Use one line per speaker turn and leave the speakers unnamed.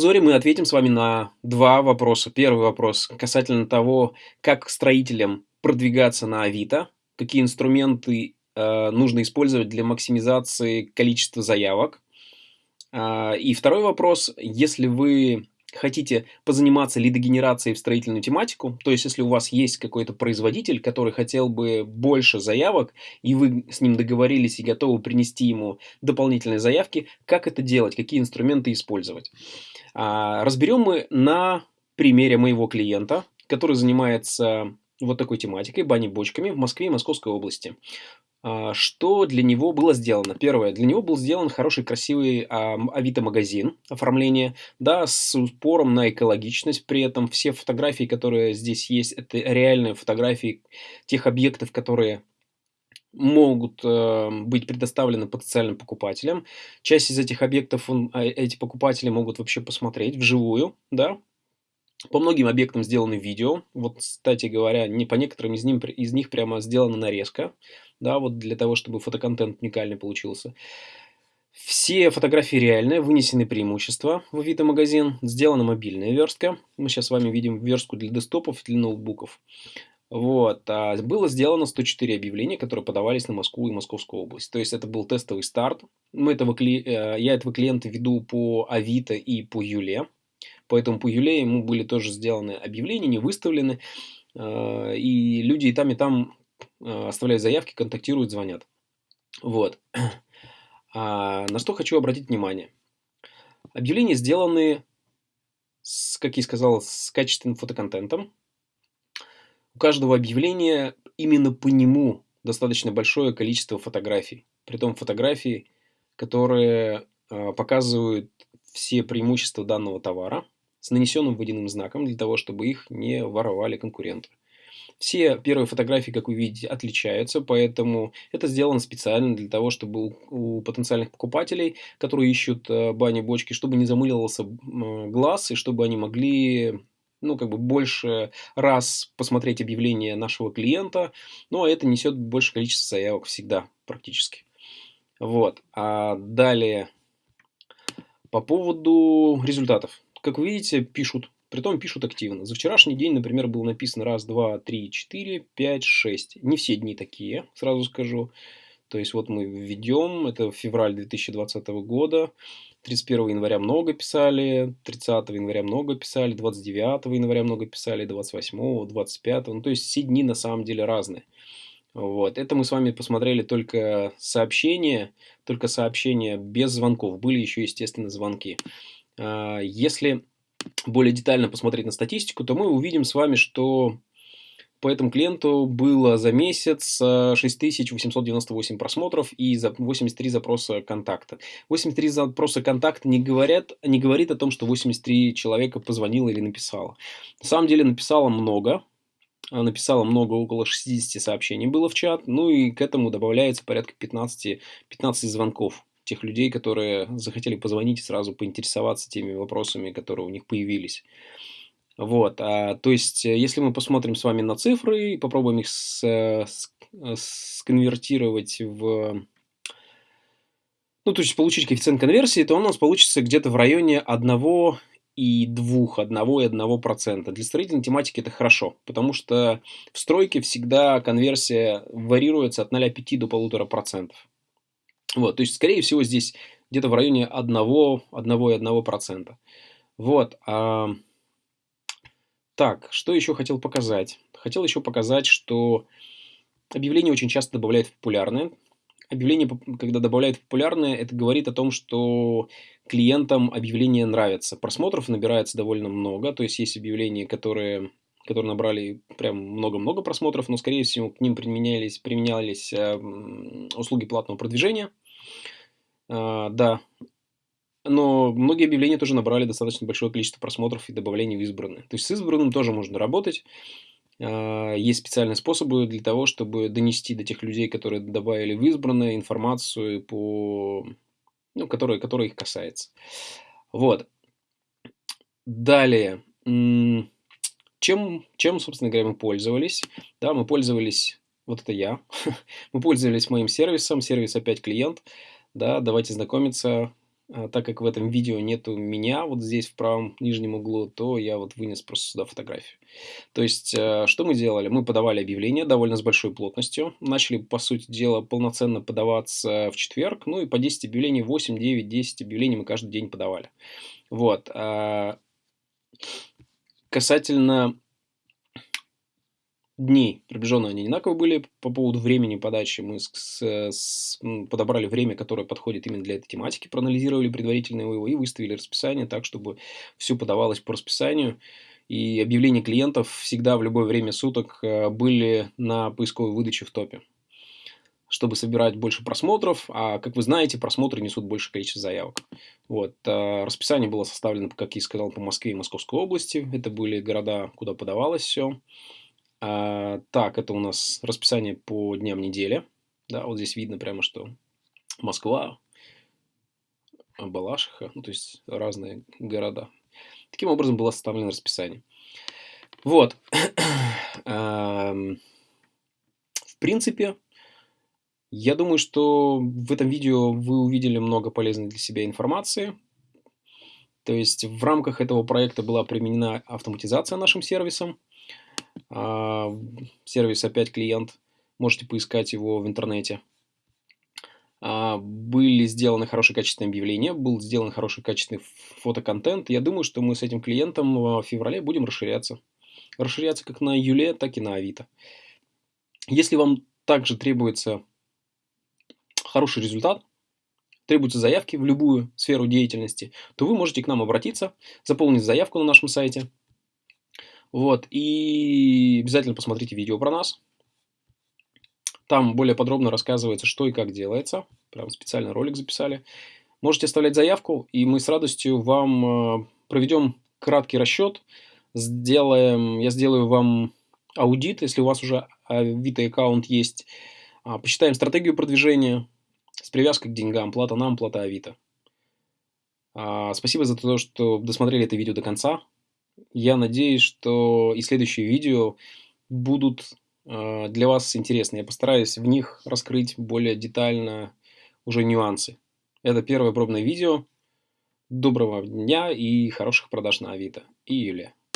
обзоре мы ответим с вами на два вопроса. Первый вопрос касательно того, как строителям продвигаться на Авито, какие инструменты э, нужно использовать для максимизации количества заявок. Э, и второй вопрос, если вы хотите позаниматься лидогенерацией в строительную тематику, то есть если у вас есть какой-то производитель, который хотел бы больше заявок, и вы с ним договорились и готовы принести ему дополнительные заявки, как это делать, какие инструменты использовать. А, разберем мы на примере моего клиента, который занимается вот такой тематикой, бани-бочками в Москве и Московской области. А, что для него было сделано? Первое, для него был сделан хороший, красивый а, авито-магазин оформление, да, с упором на экологичность. При этом все фотографии, которые здесь есть, это реальные фотографии тех объектов, которые могут э, быть предоставлены потенциальным покупателям. Часть из этих объектов он, а, эти покупатели могут вообще посмотреть вживую, да, по многим объектам сделаны видео. Вот, кстати говоря, не по некоторым из, ним, из них прямо сделана нарезка. Да, вот для того, чтобы фотоконтент уникальный получился. Все фотографии реальные, вынесены преимущества в Авито магазин. Сделана мобильная верстка. Мы сейчас с вами видим верстку для десктопов для ноутбуков. Вот. А было сделано 104 объявления, которые подавались на Москву и Московскую область. То есть это был тестовый старт. Мы этого, э, я этого клиента веду по Авито и по Юле. Поэтому по Юле ему были тоже сделаны объявления, не выставлены. Э, и люди и там, и там э, оставляют заявки, контактируют, звонят. Вот. А на что хочу обратить внимание. Объявления сделаны, с, как я сказал, с качественным фотоконтентом. У каждого объявления именно по нему достаточно большое количество фотографий. Притом фотографии, которые э, показывают все преимущества данного товара с нанесенным водяным знаком, для того, чтобы их не воровали конкуренты. Все первые фотографии, как вы видите, отличаются, поэтому это сделано специально для того, чтобы у потенциальных покупателей, которые ищут э, бани-бочки, чтобы не замыливался глаз и чтобы они могли ну, как бы больше раз посмотреть объявление нашего клиента, ну, а это несет больше количество заявок всегда практически. Вот. А далее по поводу результатов. Как вы видите, пишут. Притом пишут активно. За вчерашний день, например, было написано раз, два, три, четыре, пять, шесть. Не все дни такие, сразу скажу. То есть вот мы введем, это февраль 2020 года. 31 января много писали, 30 января много писали, 29 января много писали, 28, 25. Ну, то есть все дни на самом деле разные. Вот. Это мы с вами посмотрели только сообщения, только сообщения без звонков. Были еще, естественно, звонки. А, если более детально посмотреть на статистику, то мы увидим с вами, что по этому клиенту было за месяц 6898 просмотров и 83 запроса контакта. 83 запроса контакта не, говорят, не говорит о том, что 83 человека позвонило или написало. На самом деле написало много, написала много, около 60 сообщений было в чат, ну и к этому добавляется порядка 15, 15 звонков тех людей, которые захотели позвонить и сразу поинтересоваться теми вопросами, которые у них появились. Вот, а, то есть, если мы посмотрим с вами на цифры и попробуем их с, с, сконвертировать в... Ну, то есть, получить коэффициент конверсии, то у нас получится где-то в районе 1 и двух, одного и одного процента. Для строительной тематики это хорошо, потому что в стройке всегда конверсия варьируется от 0,5 до 1,5%. Вот, то есть, скорее всего, здесь где-то в районе 1, 1,1%. Вот. А... Так, что еще хотел показать? Хотел еще показать, что объявления очень часто добавляют в популярные. Объявление, когда добавляют в популярные, это говорит о том, что клиентам объявление нравится. Просмотров набирается довольно много, то есть есть объявления, которые, которые набрали прям много-много просмотров, но, скорее всего, к ним применялись, применялись э, услуги платного продвижения. Э, да, но многие объявления тоже набрали достаточно большое количество просмотров и добавлений в избранные. То есть с избранным тоже можно работать. А, есть специальные способы для того, чтобы донести до тех людей, которые добавили в избранное информацию, по, ну, которая, которая их касается. Вот. Далее. Чем, чем, собственно говоря, мы пользовались? Да, мы пользовались, вот это я, мы пользовались моим сервисом, сервис опять клиент. Да, давайте знакомиться. А, так как в этом видео нету меня вот здесь в правом нижнем углу, то я вот вынес просто сюда фотографию. То есть, э, что мы делали? Мы подавали объявления довольно с большой плотностью, начали, по сути дела, полноценно подаваться в четверг, ну и по 10 объявлений, 8, 9, 10 объявлений мы каждый день подавали. Вот. А, касательно дней приближенно они одинаковые были по поводу времени подачи. Мы с, с, подобрали время, которое подходит именно для этой тематики, проанализировали предварительно его и выставили расписание так, чтобы все подавалось по расписанию. И объявления клиентов всегда в любое время суток э, были на поисковой выдаче в топе чтобы собирать больше просмотров, а, как вы знаете, просмотры несут большее количество заявок. Вот. Э, расписание было составлено, как я сказал, по Москве и Московской области. Это были города, куда подавалось все. А, так, это у нас расписание по дням недели. Да, вот здесь видно прямо, что Москва, Балашиха, ну, то есть разные города. Таким образом было составлено расписание. Вот. В принципе, я думаю, что в этом видео вы увидели много полезной для себя информации. То есть в рамках этого проекта была применена автоматизация нашим сервисом. А, сервис опять клиент, можете поискать его в интернете. А, были сделаны хорошие качественные объявления, был сделан хороший качественный фотоконтент. Я думаю, что мы с этим клиентом в феврале будем расширяться. Расширяться как на Юле, так и на Авито. Если вам также требуется хороший результат, требуются заявки в любую сферу деятельности, то вы можете к нам обратиться, заполнить заявку на нашем сайте – вот, и обязательно посмотрите видео про нас. Там более подробно рассказывается, что и как делается. Прям специально ролик записали. Можете оставлять заявку, и мы с радостью вам э, проведем краткий расчет. Сделаем, я сделаю вам аудит, если у вас уже Авито аккаунт есть. А, посчитаем стратегию продвижения с привязкой к деньгам. Плата нам, плата Авито. А, спасибо за то, что досмотрели это видео до конца. Я надеюсь, что и следующие видео будут э, для вас интересны. Я постараюсь в них раскрыть более детально уже нюансы. Это первое пробное видео. Доброго дня и хороших продаж на Авито. И Юлия.